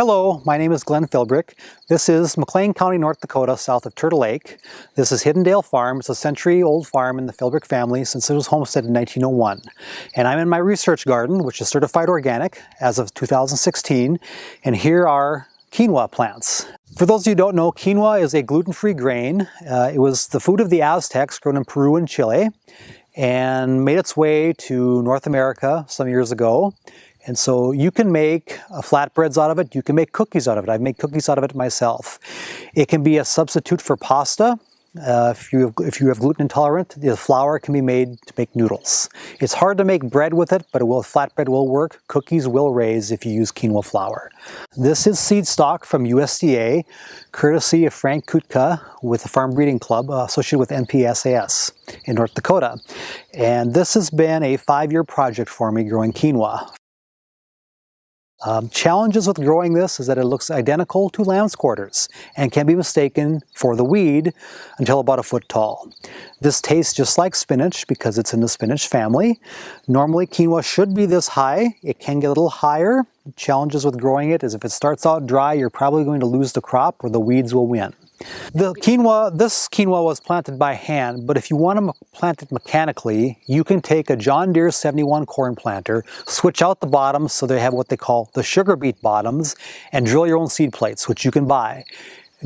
Hello, my name is Glenn Philbrick. This is McLean County, North Dakota, south of Turtle Lake. This is Hiddendale Farm. It's a century-old farm in the Philbrick family since it was homesteaded in 1901. And I'm in my research garden, which is certified organic as of 2016. And here are quinoa plants. For those of you who don't know, quinoa is a gluten-free grain. Uh, it was the food of the Aztecs grown in Peru and Chile and made its way to North America some years ago. And so you can make uh, flatbreads out of it, you can make cookies out of it. I've made cookies out of it myself. It can be a substitute for pasta. Uh, if, you have, if you have gluten intolerant, the flour can be made to make noodles. It's hard to make bread with it, but it will, flatbread will work. Cookies will raise if you use quinoa flour. This is seed stock from USDA, courtesy of Frank Kutka with the Farm Breeding Club uh, associated with NPSAS in North Dakota. And this has been a five-year project for me growing quinoa. Um, challenges with growing this is that it looks identical to lamb's quarters and can be mistaken for the weed until about a foot tall. This tastes just like spinach because it's in the spinach family. Normally quinoa should be this high. It can get a little higher. Challenges with growing it is if it starts out dry, you're probably going to lose the crop or the weeds will win. The quinoa, this quinoa was planted by hand, but if you want to plant it mechanically, you can take a John Deere 71 corn planter, switch out the bottoms so they have what they call the sugar beet bottoms, and drill your own seed plates, which you can buy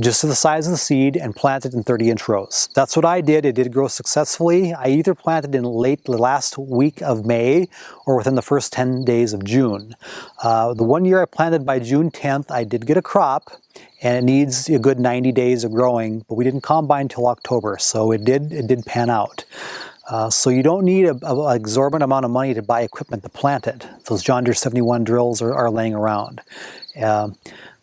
just to the size of the seed and plant it in 30 inch rows. That's what I did. It did grow successfully. I either planted in late last week of May or within the first 10 days of June. Uh, the one year I planted by June 10th, I did get a crop and it needs a good 90 days of growing, but we didn't combine until October, so it did, it did pan out. Uh, so you don't need an exorbitant amount of money to buy equipment to plant it. Those John Deere 71 drills are, are laying around. Uh,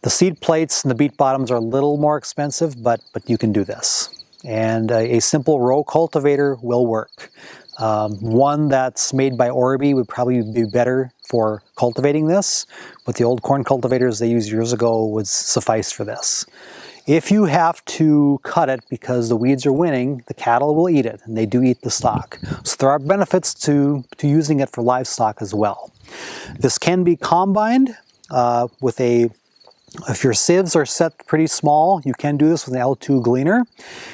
the seed plates and the beet bottoms are a little more expensive, but, but you can do this. And a, a simple row cultivator will work. Um, one that's made by Orbi would probably be better for cultivating this, but the old corn cultivators they used years ago would suffice for this. If you have to cut it because the weeds are winning, the cattle will eat it, and they do eat the stock. So there are benefits to, to using it for livestock as well. This can be combined uh, with a if your sieves are set pretty small, you can do this with an L2 gleaner.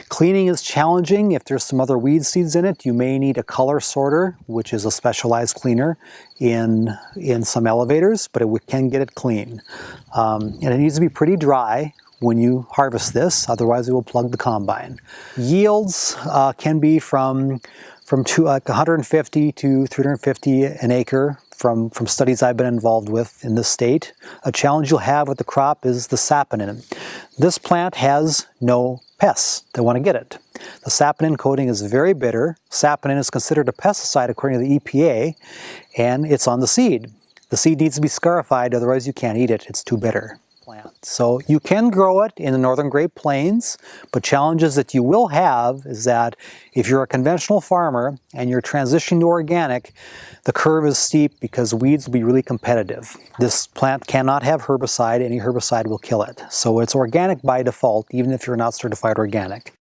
Cleaning is challenging. If there's some other weed seeds in it, you may need a color sorter, which is a specialized cleaner in, in some elevators, but it can get it clean. Um, and it needs to be pretty dry when you harvest this, otherwise it will plug the combine. Yields uh, can be from, from two, like 150 to 350 an acre from, from studies I've been involved with in this state. A challenge you'll have with the crop is the saponin. This plant has no pests that want to get it. The saponin coating is very bitter. Saponin is considered a pesticide according to the EPA, and it's on the seed. The seed needs to be scarified, otherwise you can't eat it. It's too bitter plant. So you can grow it in the northern Great Plains, but challenges that you will have is that if you're a conventional farmer and you're transitioning to organic, the curve is steep because weeds will be really competitive. This plant cannot have herbicide, any herbicide will kill it. So it's organic by default, even if you're not certified organic.